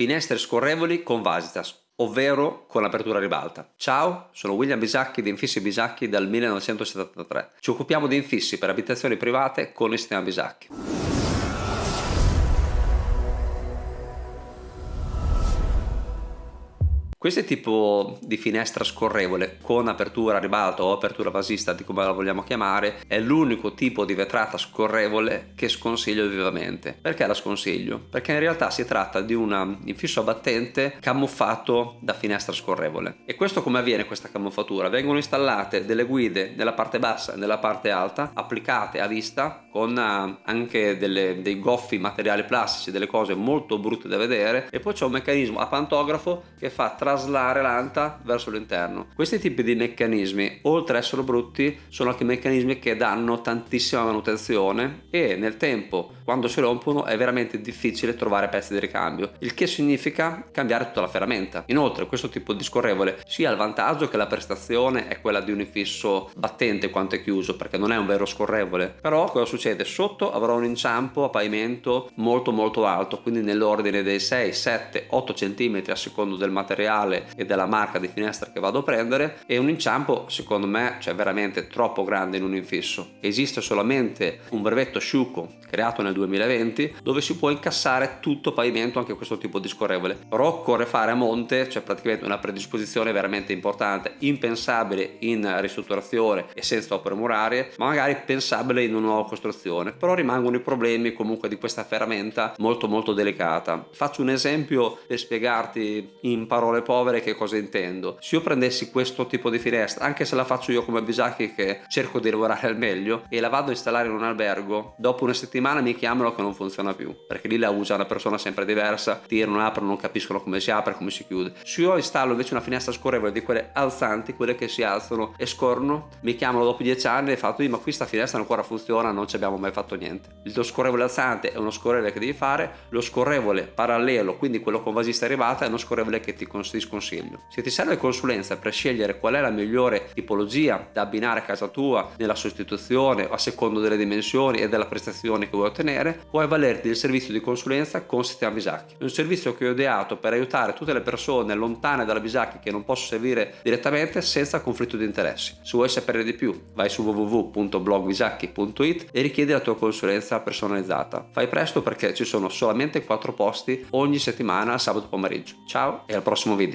finestre scorrevoli con Vasitas ovvero con apertura ribalta. Ciao, sono William Bisacchi di Infissi Bisacchi dal 1973. Ci occupiamo di infissi per abitazioni private con il sistema Bisacchi. Questo tipo di finestra scorrevole con apertura a ribalto o apertura vasista, di come la vogliamo chiamare, è l'unico tipo di vetrata scorrevole che sconsiglio vivamente. Perché la sconsiglio? Perché in realtà si tratta di un infisso abbattente camuffato da finestra scorrevole. E questo come avviene questa camuffatura? Vengono installate delle guide nella parte bassa e nella parte alta, applicate a vista con eh, anche delle, dei goffi materiali plastici, delle cose molto brutte da vedere e poi c'è un meccanismo a pantografo che fa tra traslare l'anta verso l'interno. Questi tipi di meccanismi, oltre ad essere brutti, sono anche meccanismi che danno tantissima manutenzione e nel tempo, quando si rompono, è veramente difficile trovare pezzi di ricambio, il che significa cambiare tutta la ferramenta. Inoltre, questo tipo di scorrevole sia ha il vantaggio che la prestazione è quella di un infisso battente quanto è chiuso, perché non è un vero scorrevole. Però cosa succede? Sotto avrà un inciampo a pavimento molto molto alto, quindi nell'ordine dei 6, 7, 8 cm a secondo del materiale materiale e della marca di finestra che vado a prendere e un inciampo secondo me cioè veramente troppo grande in un infisso. Esiste solamente un brevetto Sciuco creato nel 2020 dove si può incassare tutto pavimento anche questo tipo di scorrevole però occorre fare a monte cioè praticamente una predisposizione veramente importante impensabile in ristrutturazione e senza opere murarie ma magari pensabile in una nuova costruzione. Però rimangono i problemi comunque di questa ferramenta molto molto delicata. Faccio un esempio per spiegarti in parole povere che cosa intendo. Se io prendessi questo tipo di finestra, anche se la faccio io come Bisacchi che cerco di lavorare al meglio e la vado a installare in un albergo, dopo una settimana mi chiamano che non funziona più, perché lì la usa una persona sempre diversa, tirano, aprono, non capiscono come si apre, come si chiude. Se io installo invece una finestra scorrevole di quelle alzanti, quelle che si alzano e scorrono, mi chiamano dopo dieci anni e fatto, ma questa finestra ancora funziona, non ci abbiamo mai fatto niente. Tuo scorrevole alzante è uno scorrevole che devi fare, lo scorrevole parallelo, quindi quello con vasista arrivata, è uno scorrevole che ti consiglio ti sconsiglio. Se ti serve consulenza per scegliere qual è la migliore tipologia da abbinare a casa tua nella sostituzione a secondo delle dimensioni e della prestazione che vuoi ottenere, puoi avvalerti del servizio di consulenza con Sistema Bisacchi. È un servizio che ho ideato per aiutare tutte le persone lontane dalla Bisacchi che non posso servire direttamente senza conflitto di interessi. Se vuoi sapere di più, vai su www.blogbisacchi.it e richiedi la tua consulenza personalizzata. Fai presto perché ci sono solamente 4 posti ogni settimana sabato pomeriggio. Ciao e al prossimo video.